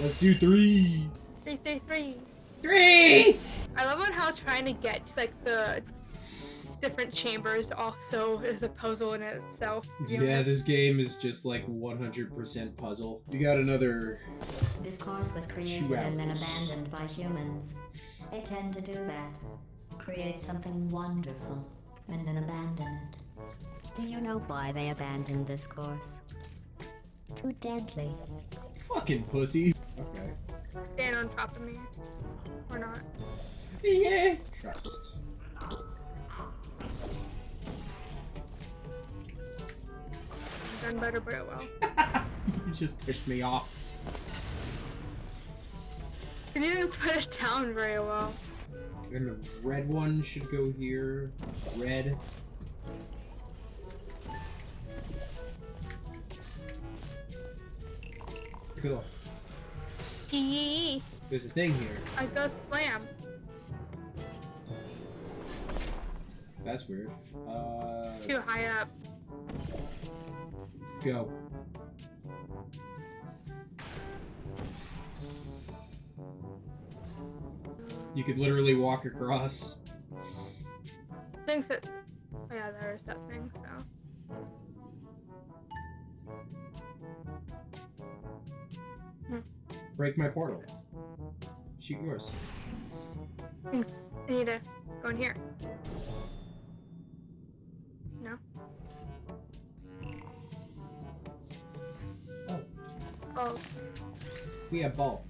Let's do three. Three, three, three. Three! I love on how trying to get like the different chambers also is a puzzle in itself. you know? Yeah, this game is just like 100% puzzle. You got another. This course was created and then abandoned by humans. They tend to do that. Create something wonderful and then abandon it. Do you know why they abandoned this course? Too deadly. Fucking pussies. Okay. Stand on top of me. Or not. Yeah. Trust. Done better, but oh well. you just pushed me off. You didn't put it down very well. And the red one should go here. Red. Cool. There's a thing here. I go slam. That's weird. Uh, Too high up. go. You could literally walk across. Things that. Oh yeah, there's that thing. So. Break my portal. Shoot yours. Things. I need to go in here. No. Oh. Oh, We have ball.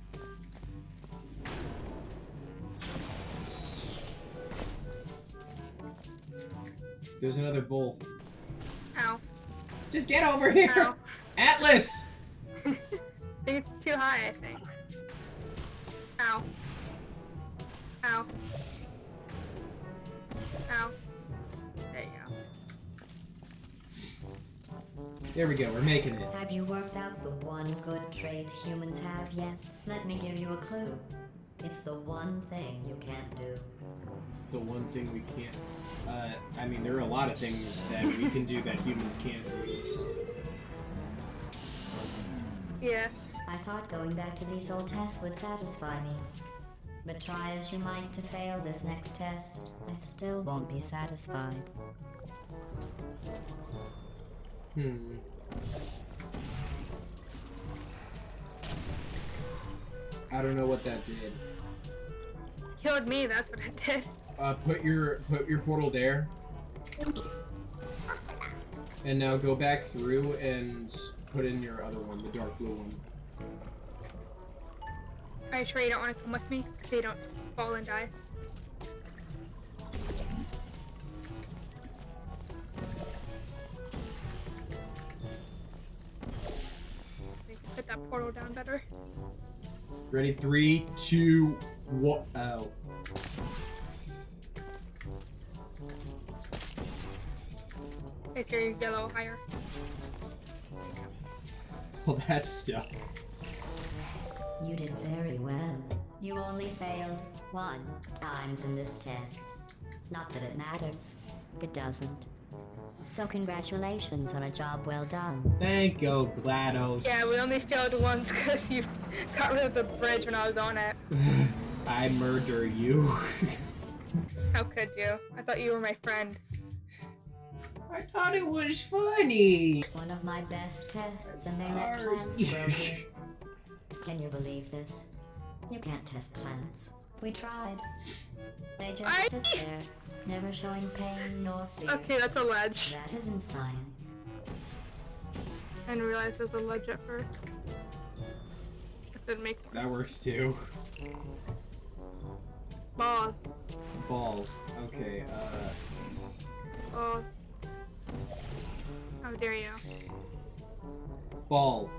There's another bull. ow, Just get over here! ow. Atlas! I think it's too high, I think. Ow. Ow. Ow. There you go. There we go, we're making it. Have you worked out the one good trait humans have yet? Let me give you a clue. It's the one thing you can't do. The one thing we can't. Uh, I mean, there are a lot of things that we can do that humans can't do. Yeah. I thought going back to these old tests would satisfy me. But try as you might to fail this next test, I still won't be satisfied. Hmm. I don't know what that did. Killed me, that's what it did. Uh, put your put your portal there, and now go back through and put in your other one, the dark blue one. Are you sure you don't want to come with me? So you don't fall and die. Put that portal down better. Ready? Three, two, one. Oh. Place your yellow higher. Well, that's stuffed. You did very well. You only failed one times in this test. Not that it matters. It doesn't. So congratulations on a job well done. Thank you, GLaDOS. Yeah, we only failed once because you got rid of the bridge when I was on it. I murder you. How could you? I thought you were my friend. I thought it was funny. One of my best tests, and they let plants grow here. Can you believe this? You can't test plants. We tried. They just I- sit there, never showing pain nor fear. Okay, that's a ledge. That isn't science. I didn't realize there was a ledge at first. That didn't make That works too. ball. Ball. Okay, uh. Oh. How dare you? Ball.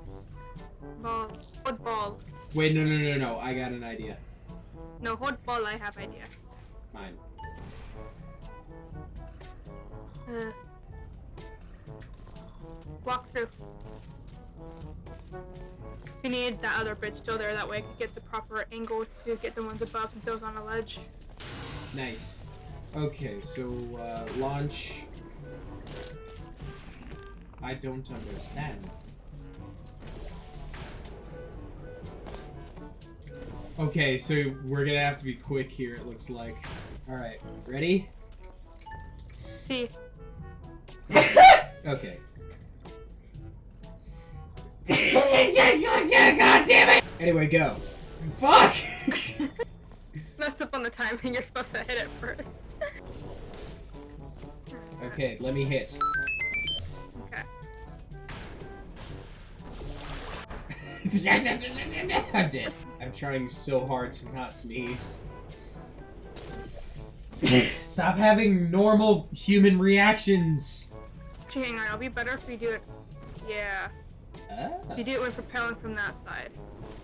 Ball. Hold ball. Wait, no, no, no, no. I got an idea. No, hold ball, I have idea. Mine. Uh. Walk through. You need that other bridge still there, that way I could get the proper angles to get the ones above and those on a ledge. Nice. Okay, so, uh, launch. I don't understand. Okay, so we're gonna have to be quick here, it looks like. Alright, ready? See, Okay. God damn it! Anyway, go. Fuck! messed up on the timing. You're supposed to hit it first. okay, let me hit. I'm dead. I'm trying so hard to not sneeze. Stop having normal human reactions. Hang on. It'll be better if we do it. Yeah. Ah, If you do it when propelling from that side.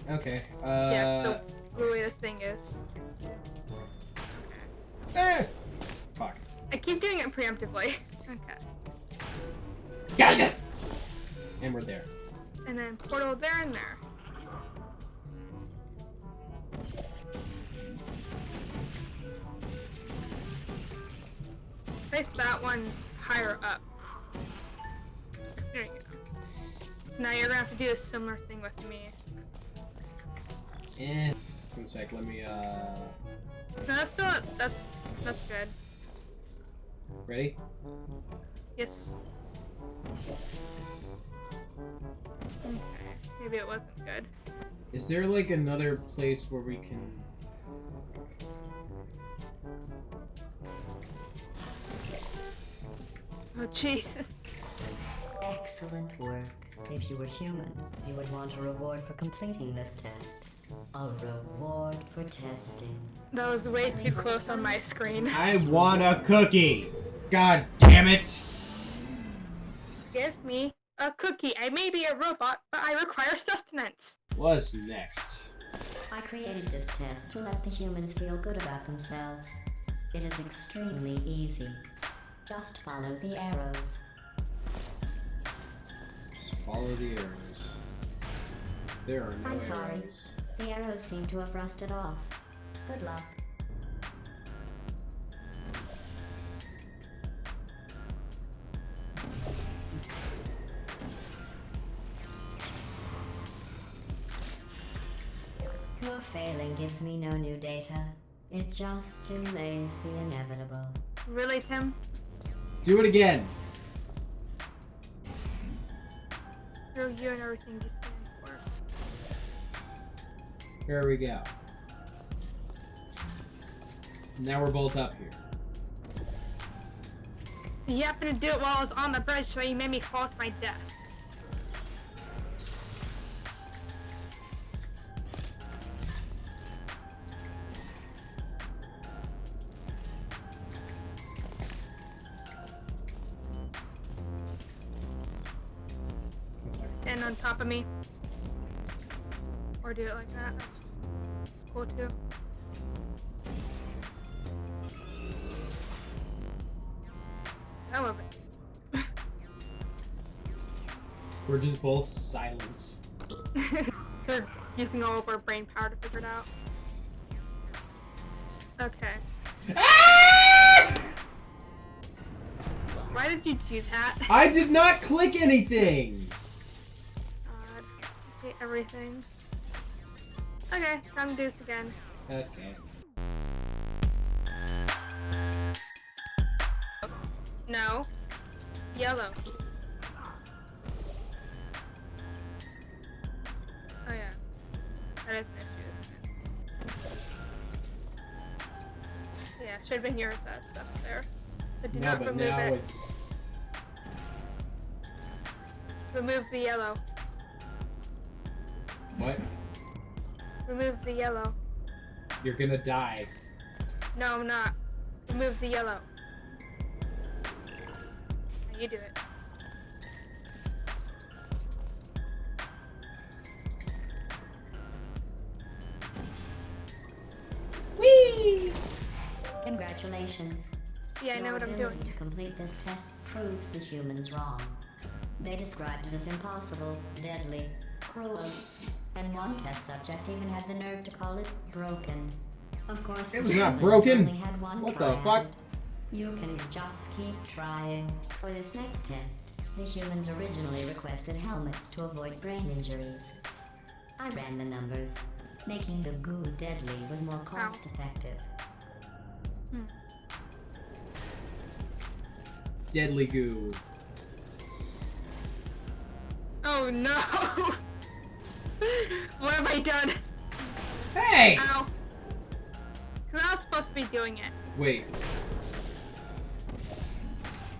okay. yeah. Uh, So the way the thing is. eh. Fuck. I keep doing it preemptively. okay. And we're there. And then portal there and there. Place that one higher up. There you go. So now you're gonna have to do a similar thing with me. Eh. One sec, let me, uh... No, that's still that's that's good. Ready? Yes. Okay. Maybe it wasn't good. Is there, like, another place where we can... Oh jeez. Excellent work. If you were human, you would want a reward for completing this test. A reward for testing. That was way too close on my screen. I want a cookie! God damn it! Give me a cookie. I may be a robot, but I require sustenance. What's next? I created this test to let the humans feel good about themselves. It is extremely easy. Just follow the arrows. Just follow the arrows. There are no I'm sorry. arrows. The arrows seem to have rusted off. Good luck. Failing gives me no new data. It just delays the inevitable. Really, Tim? Do it again! Screw you and everything you stand for. There we go. Now we're both up here. You happened to do it while I was on the bridge, so you made me fall to my death. Just both silent. We're using all of our brain power to figure it out. Okay. Why did you do that? I did not click anything! God, I hate everything. Okay, time to do this again. Okay. No. Yellow. That is an issue. it? Yeah, should have been yours that stuff there. So do No, not but remove now it. it's... Remove the yellow. What? Remove the yellow. You're gonna die. No, I'm not. Remove the yellow. You do it. Congratulations. Yeah, I know Your what I'm doing. to complete this test proves the humans wrong. They described it as impossible, deadly, cruel, and one test subject even had the nerve to call it broken. Of course, It was not broken. Had one What try the fuck? You can just keep trying. For this next test, the humans originally requested helmets to avoid brain injuries. I ran the numbers. Making the goo deadly was more cost effective. Hmm. Deadly goo. Oh no! what have I done? Hey! Ow. Cause I was supposed to be doing it. Wait,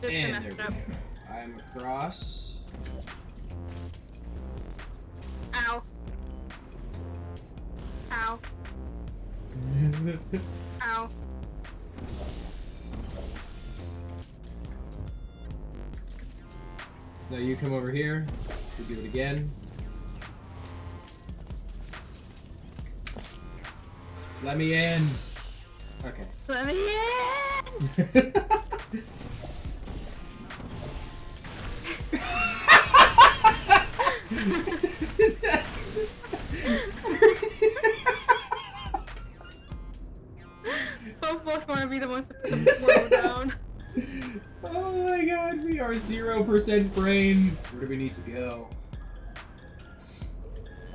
Just and there we go. I'm across. Ow. Ow. Ow. Now you come over here. We do it again. Let me in. Okay. Let me in! 0% brain. Where do we need to go?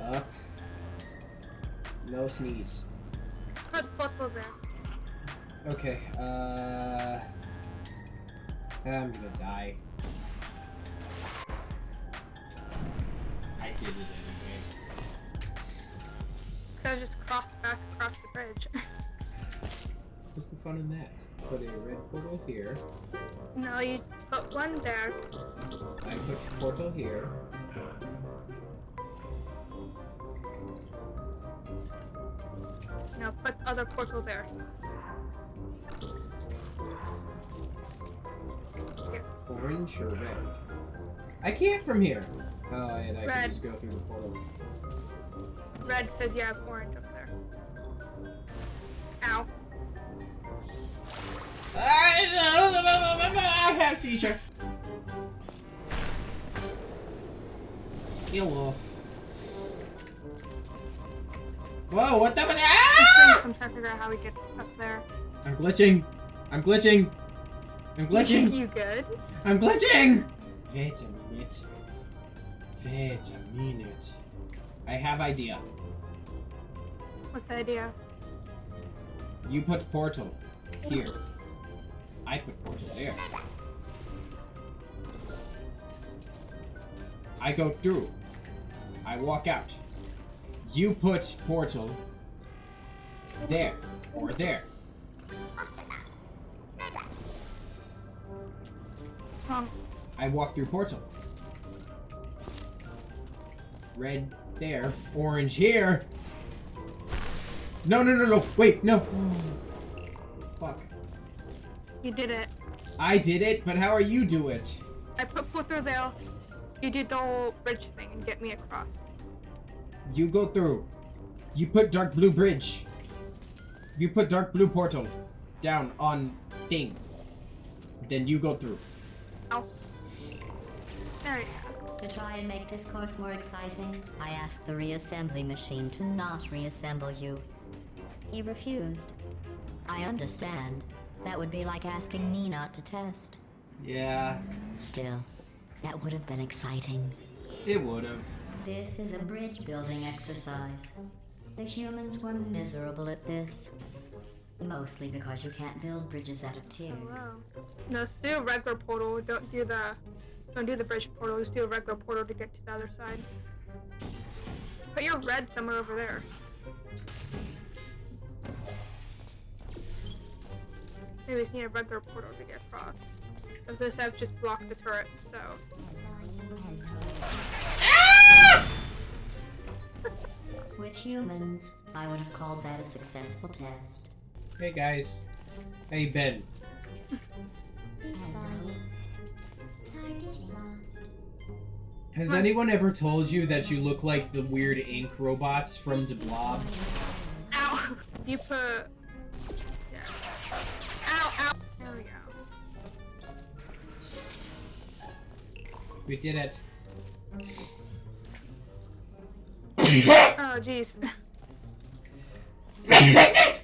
Up. No sneeze. Put portal there. Okay, uh. I'm gonna die. I did it anyways. Could I just crossed back across the bridge? What's the fun in that? Put a red portal here. no, you put one there. I put portal here. Now put other portal there. Here. Orange or red? I can't from here. Oh, and I Red. can just go through the portal. Red because you have orange up there. Ow. I have seizure. Hello. Whoa, what the? Ah! I'm trying to figure out how we get up there. I'm glitching. I'm glitching. I'm glitching. You good? I'm glitching. Wait a minute. Wait a minute. I have idea. What's the idea? You put portal here. I put portal there. I go through. I walk out. You put portal there or there. I walk through portal. Red there, orange here. No, no, no, no. Wait, no. Fuck. You did it. I did it, but how are you do it? I put portal there. You did the whole bridge thing and get me across. You go through. You put dark blue bridge. You put dark blue portal down on thing. Then you go through. Ow. There. To try and make this course more exciting, I asked the reassembly machine to not reassemble you. He refused. I understand. That would be like asking me not to test. Yeah, Still, that would have been exciting. it would have. This is a bridge building exercise. The humans were miserable at this. Mostly because you can't build bridges out of oh, tears. Oh, wow. No, just do a regular portal. Don't do the don't do the bridge portal. Just do a regular portal to get to the other side. Put your red somewhere over there. Maybe we just need a regular portal to get across. If this have just blocked the turret, so With humans, I would have called that a successful test. Hey guys. Hey Ben. Has anyone ever told you that you look like the weird ink robots from the Blob? ow! You put We did it. Oh jeez.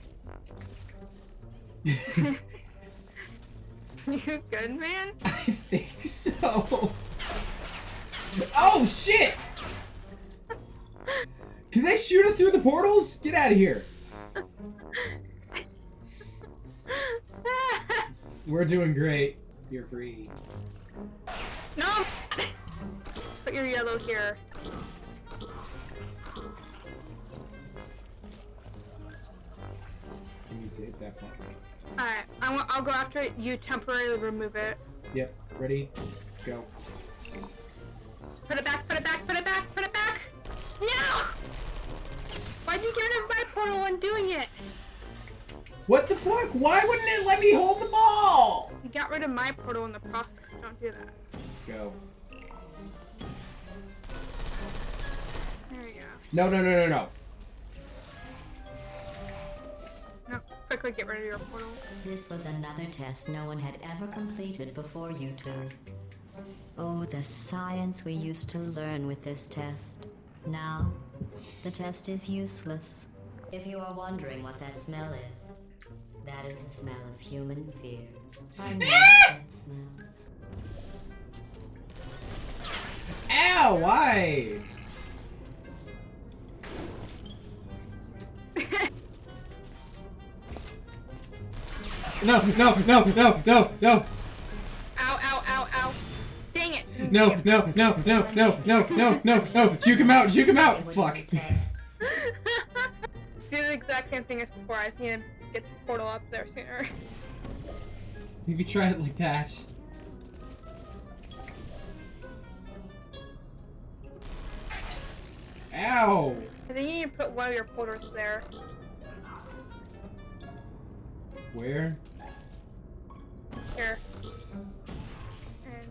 you good, man? I think so. Oh shit! Can they shoot us through the portals? Get out of here. We're doing great. You're free. Put your yellow here. You need to hit that. Alright, I'll go after it. You temporarily remove it. Yep. Ready? Go. Put it back, put it back, put it back, put it back! No! Why'd you get rid of my portal when doing it? What the fuck? Why wouldn't it let me hold the ball? You got rid of my portal in the process. Don't do that. Go. No, no, no, no, no. No, quickly get rid of your portal. This was another test no one had ever completed before you two. Oh, the science we used to learn with this test. Now, the test is useless. If you are wondering what that smell is, that is the smell of human fear. I know that smell. Ow! Why? No, no, no, no, no, no, Ow, ow, ow, ow. Dang it. no, no, no, no, no, no, no, no, no. Juke him out, juke him out. Fuck. Let's do the exact same thing as before. I just need to get the portal up there sooner. Maybe try it like that. Ow! I think you need to put one of your portals there. Where? Here. And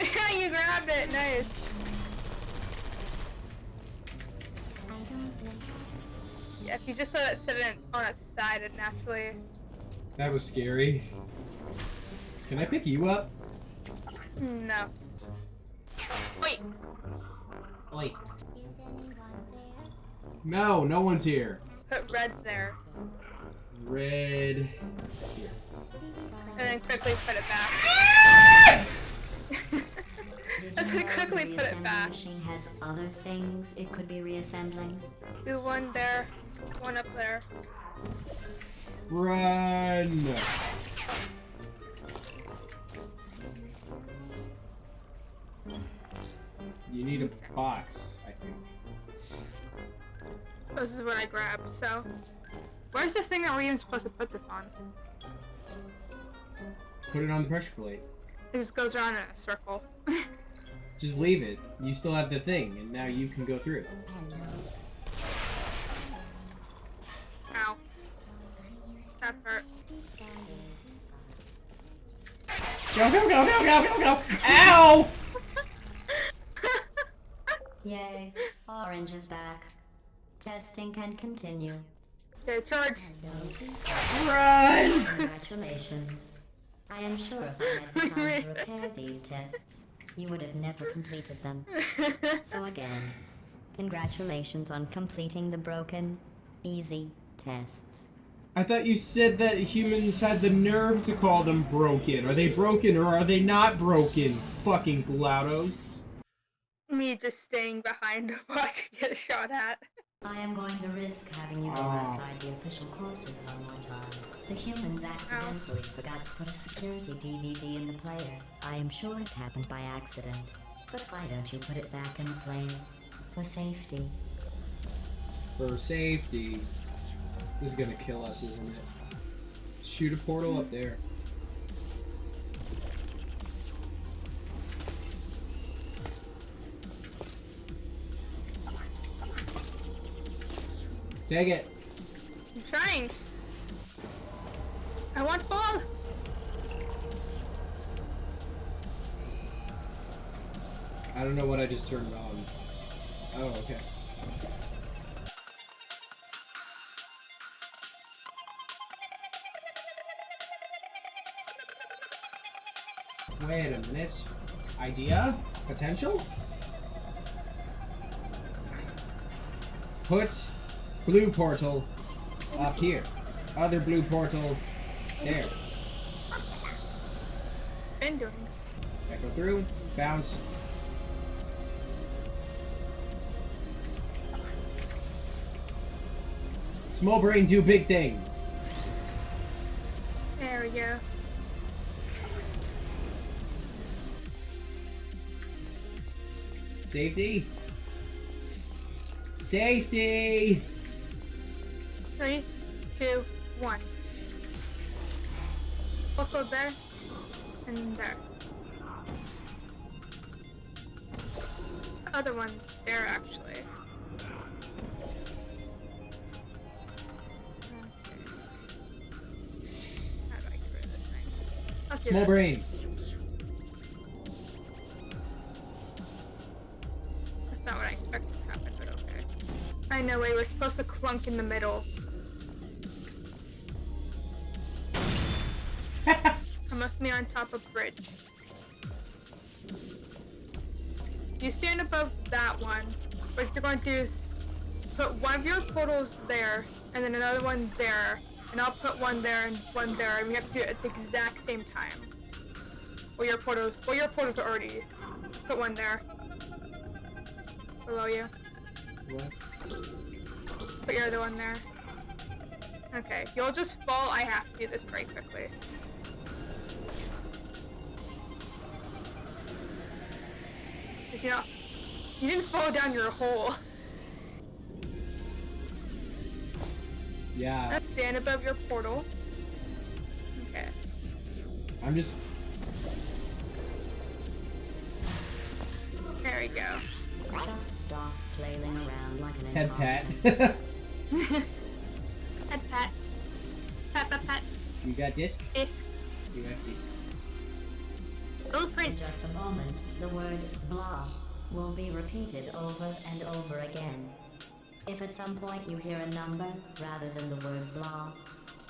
you. you grabbed it, nice. Yeah, if you just let it sit in, on its side, it naturally. That was scary. Can I pick you up? No. Wait. Oi. No, no one's here. Put red there, Red. Here. and then quickly put it back. Did Let's you know the quickly put it reassembly back. machine has other things it could be reassembling? Do one there, one up there. Run! You need a box, I think. This is what I grabbed. So, where's the thing that we're even supposed to put this on? Put it on the pressure plate. It just goes around in a circle. Just leave it. You still have the thing, and now you can go through. Ow. That hurt. Go, go, go, go, go, go, go! Ow! Yay, Orange is back. Testing can continue. okay, charge. Run! Congratulations. I am sure if I had the time to repair these tests, you would have never completed them. So again, congratulations on completing the broken, easy tests. I thought you said that humans had the nerve to call them broken. Are they broken or are they not broken? Fucking GLaDOS. Me just staying behind to watch get shot at. I am going to risk having you go Ah. outside the official courses one more time. The humans accidentally forgot to put a security DVD in the player. I am sure it happened by accident. But why don't you put it back in the player? For safety. For safety. This is gonna kill us, isn't it? Shoot a portal up there. Take it. I'm trying. I want ball. I don't know what I just turned on. Oh, okay. Wait a minute. Idea? Potential? Put Blue portal up here. Other blue portal there. Ending. Echo through. Bounce. Small brain do big thing. There we go. Safety. Safety! Three, two, one. Also there. And there. Other one there actually. Okay. How do I get rid of this thing? Let's Small this. brain. That's not what I expected to happen, but okay. I know we were supposed to clunk in the middle. Must be on top of bridge. You stand above that one. What you're going to do is put one of your portals there, and then another one there, and I'll put one there and one there, and we have to do it at the exact same time. Well, your portals, well, your portals are already. Put one there. Below you. What? Put your other one there. Okay, you'll just fall. I have to do this very quickly. You know, you didn't fall down your hole. Yeah. Let's stand above your portal. Okay. I'm just. There we go. Just stop flailing around like an Head pat. incompetent- Pat pat. Pat pat pat. you got disc? Disc. You got disc. In just a moment, the word blah will be repeated over and over again. If at some point you hear a number rather than the word blah,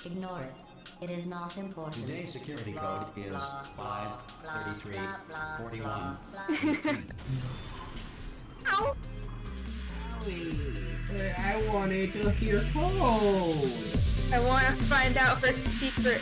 ignore it. It is not important. Today's security Blah, code is blah, blah, 533 blah, blah, 41. blah, blah. Ow. I wanted to hear code. I want to find out her secret.